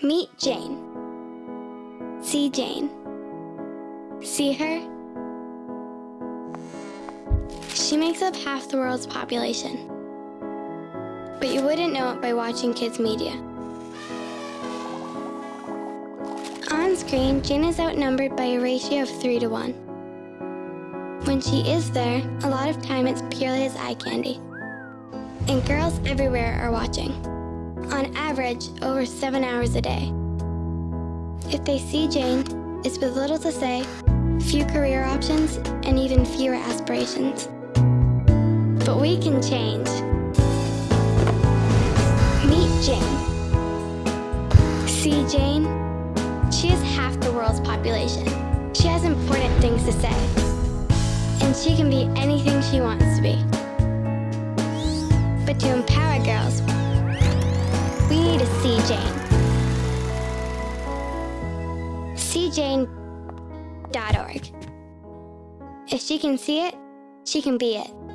Meet Jane. See Jane. See her? She makes up half the world's population. But you wouldn't know it by watching kids' media. On screen, Jane is outnumbered by a ratio of 3 to 1. When she is there, a lot of time it's purely as eye candy. And girls everywhere are watching. On average, over 7 hours a day. If they see Jane, it's with little to say, few career options, and even fewer aspirations. But we can change. Meet Jane. See Jane? She is half the world's population. She has important things to say. And she can be anything she wants to be. But to empower girls, we need to see Jane. SeeJane.org. If she can see it, she can be it.